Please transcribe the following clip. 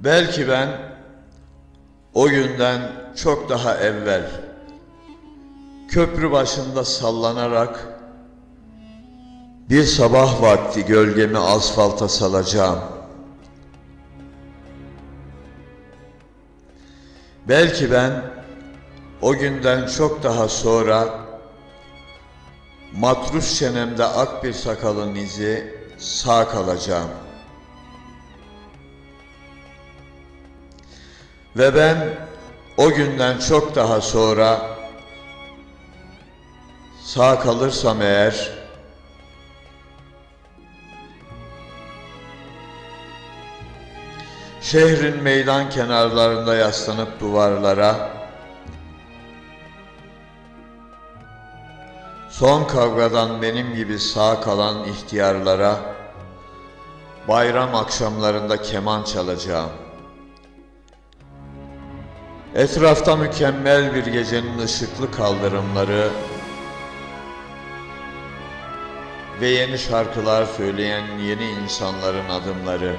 Belki ben o günden çok daha evvel köprü başında sallanarak bir sabah vakti gölgemi asfalta salacağım. Belki ben o günden çok daha sonra matrus çenemde ak bir sakalın izi sağ kalacağım. Ve ben o günden çok daha sonra sağ kalırsam eğer şehrin meydan kenarlarında yaslanıp duvarlara son kavgadan benim gibi sağ kalan ihtiyarlara bayram akşamlarında keman çalacağım. Etrafta mükemmel bir gecenin ışıklı kaldırımları ve yeni şarkılar söyleyen yeni insanların adımları.